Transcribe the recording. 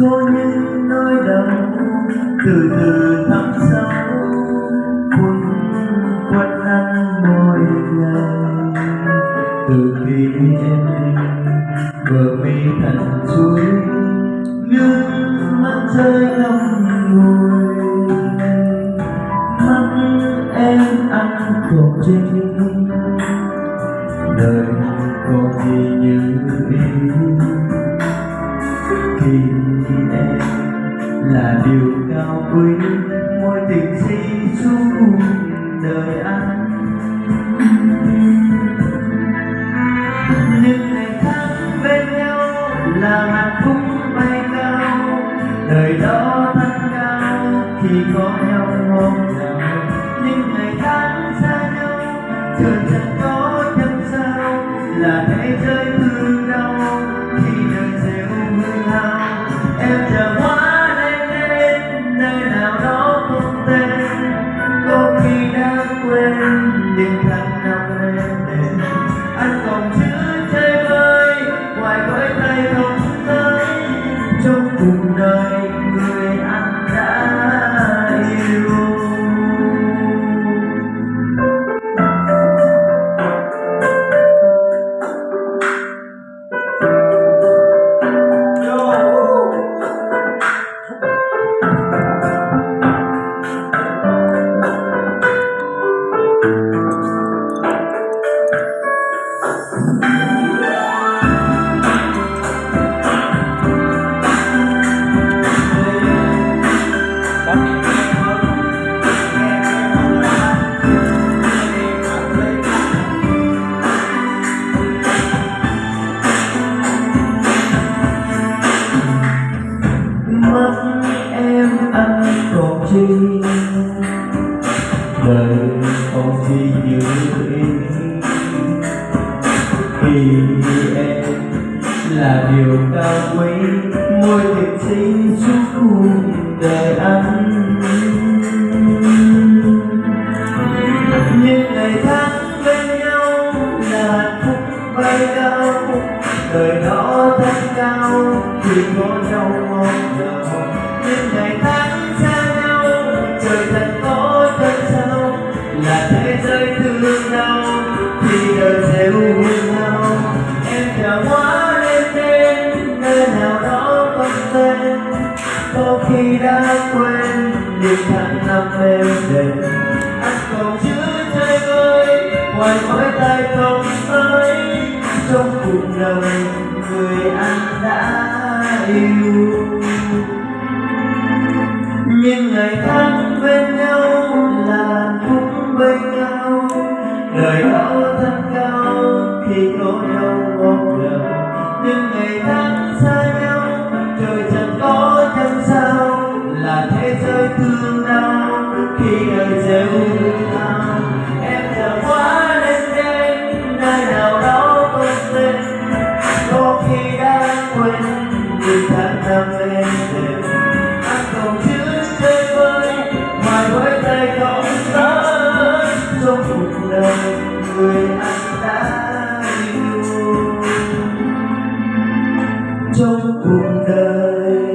Có những nỗi đau từ từ thắm sâu Cuốn quanh anh mỗi ngày Từ khi em đi bờ mi thành suối Nước mắt rơi lòng ngồi Mắt em ăn khổ trên đời còn gì như ý khi em là điều cao quý mối tình si suốt đời anh. Quên vì khi em là điều cao quý môi tình sinh suốt cuộc đời anh những ngày tháng bên nhau là hạnh phúc bay cao, đời đó thật cao, khi có nhau ngon ngào khi đã quên những tháng năm em đến anh còn giữ trái ơi ngoài mỗi tay không tới trong cuộc đời người anh đã yêu. trong cuộc đời.